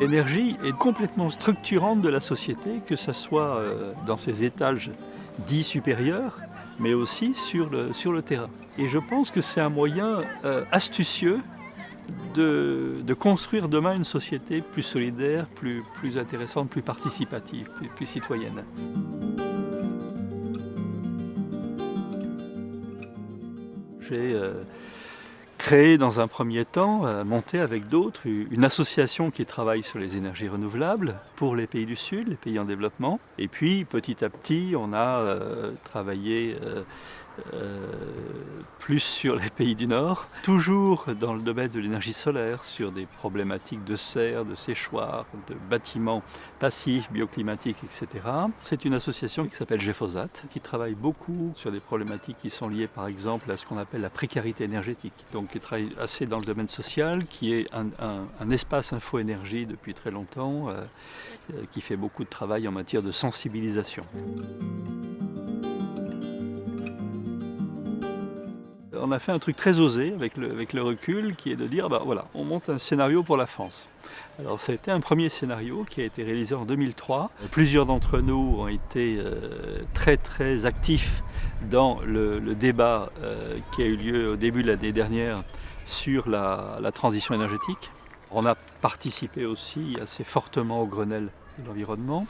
L'énergie est complètement structurante de la société, que ce soit euh, dans ses étages dits supérieurs, mais aussi sur le, sur le terrain. Et je pense que c'est un moyen euh, astucieux de, de, construire demain une société plus solidaire, plus, plus intéressante, plus participative, plus, citoyenne. J'ai euh, créé dans un premier temps, euh, monté avec d'autres, une association qui travaille sur les énergies renouvelables pour les pays du Sud, les pays en développement. Et puis petit à petit, on a euh, travaillé euh, plus sur les pays du Nord, toujours dans le domaine de l'énergie solaire, sur des problématiques de serre, de séchoir, de bâtiments passifs, bioclimatiques, etc. C'est une association qui s'appelle GEFOSAT, qui travaille beaucoup sur des problématiques qui sont liées par exemple à ce qu'on appelle la précarité énergétique, donc qui travaille assez dans le domaine social, qui est un, espace info-énergie depuis très longtemps, euh, qui fait beaucoup de travail en matière de sensibilisation. On a fait un truc très osé avec le, recul qui est de dire bah on monte un scénario pour la France. Alors ça a été un premier scénario qui a été réalisé en 2003. Plusieurs d'entre nous ont été euh, très très actifs dans le, débat euh, qui a eu lieu au début de l'année dernière sur la, transition énergétique. On a participé aussi assez fortement au Grenelle de l'environnement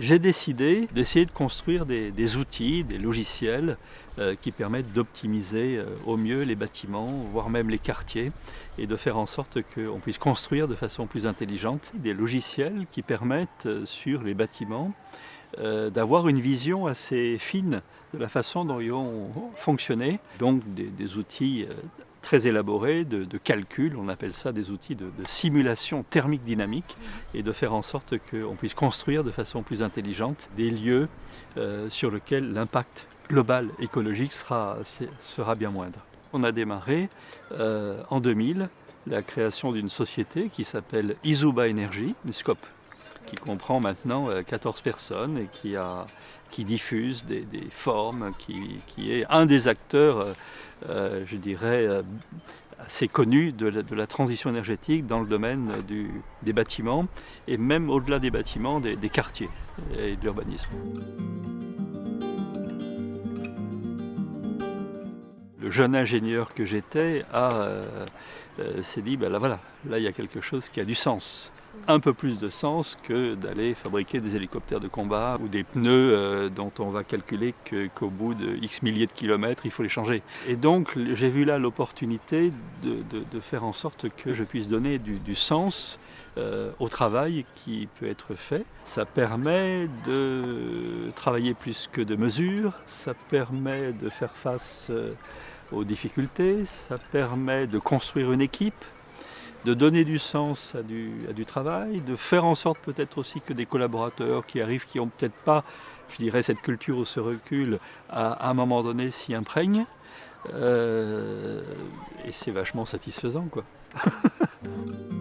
j'ai décidé d'essayer de construire des, outils, des logiciels euh, qui permettent d'optimiser euh, au mieux les bâtiments, voire même les quartiers, et de faire en sorte qu'on puisse construire de façon plus intelligente des logiciels qui permettent euh, sur les bâtiments d'avoir une vision assez fine de la façon dont ils vont fonctionner, donc des, outils très élaborés de, de, calcul, on appelle ça des outils de, simulation thermique dynamique, et de faire en sorte qu'on puisse construire de façon plus intelligente des lieux euh, sur lesquels l'impact global écologique sera, sera bien moindre. On a démarré euh, en 2000 la création d'une société qui s'appelle Izuba Energy, une scope qui comprend maintenant 14 personnes et qui, a, qui diffuse des, des formes, qui, qui, est un des acteurs, euh, je dirais, euh, assez connu de la, de la, transition énergétique dans le domaine du, des bâtiments et même au-delà des bâtiments, des, des quartiers et de l'urbanisme. Le jeune ingénieur que j'étais euh, euh, s'est dit, ben là voilà, là il y a quelque chose qui a du sens un peu plus de sens que d'aller fabriquer des hélicoptères de combat ou des pneus euh, dont on va calculer qu'au qu bout de X milliers de kilomètres, il faut les changer. Et donc j'ai vu là l'opportunité de, faire en sorte que je puisse donner du, du sens euh, au travail qui peut être fait. Ça permet de travailler plus que de mesures, ça permet de faire face euh, aux difficultés, ça permet de construire une équipe, de donner du sens à du, travail, de faire en sorte peut-être aussi que des collaborateurs qui arrivent, qui n'ont peut-être pas, je dirais, cette culture ou ce recul, à, à un moment donné s'y imprègnent. Euh, et c'est vachement satisfaisant, quoi.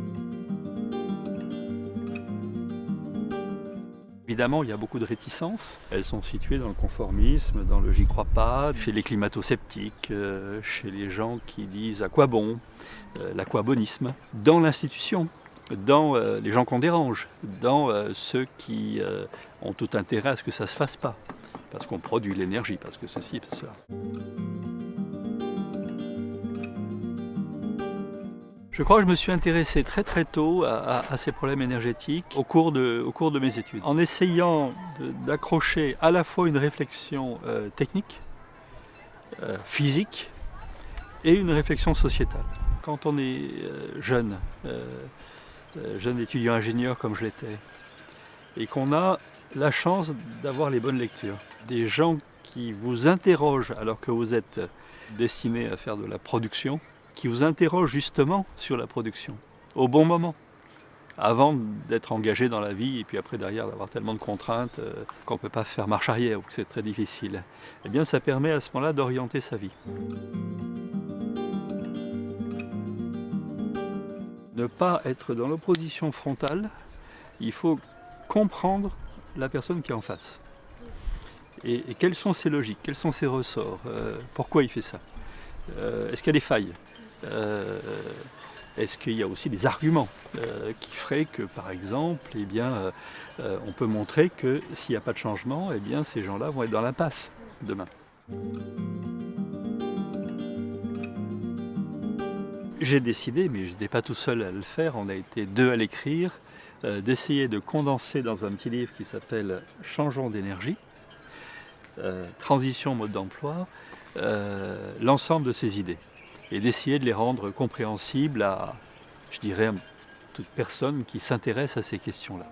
Évidemment, il y a beaucoup de réticences. Elles sont situées dans le conformisme, dans le j'y crois pas, chez les climato-sceptiques, euh, chez les gens qui disent à quoi bon, euh, l'aquabonisme, dans l'institution, dans euh, les gens qu'on dérange, dans ceux qui ont tout intérêt à ce que ça ne se fasse pas, parce qu'on produit l'énergie, parce que ceci et cela. Je crois que je me suis intéressé très très tôt à, ces problèmes énergétiques au cours de, mes études, en essayant d'accrocher à la fois une réflexion euh, technique, euh, physique, et une réflexion sociétale. Quand on est euh, jeune, jeune étudiant ingénieur comme je l'étais, et qu'on a la chance d'avoir les bonnes lectures, des gens qui vous interrogent alors que vous êtes destiné à faire de la production, qui vous interroge justement sur la production, au bon moment, avant d'être engagé dans la vie et puis après derrière d'avoir tellement de contraintes euh, qu'on ne peut pas faire marche arrière ou que c'est très difficile. Eh bien ça permet à ce moment-là d'orienter sa vie. Ne pas être dans l'opposition frontale, il faut comprendre la personne qui est en face. Et, quelles sont ses logiques, quels sont ses ressorts, euh, pourquoi il fait ça, euh, est-ce qu'il y a des failles? Est-ce qu'il y a aussi des arguments euh, qui feraient que, par exemple, eh euh, euh, on peut montrer que s'il n'y a pas de changement, eh bien, ces gens-là vont être dans l'impasse demain. J'ai décidé, mais je n'étais pas tout seul à le faire, on a été deux à l'écrire, d'essayer de condenser dans un petit livre qui s'appelle « Changeons d'énergie », transition mode d'emploi, l'ensemble de ces idées et d'essayer de les rendre compréhensibles à, je toute personne qui s'intéresse à ces questions-là.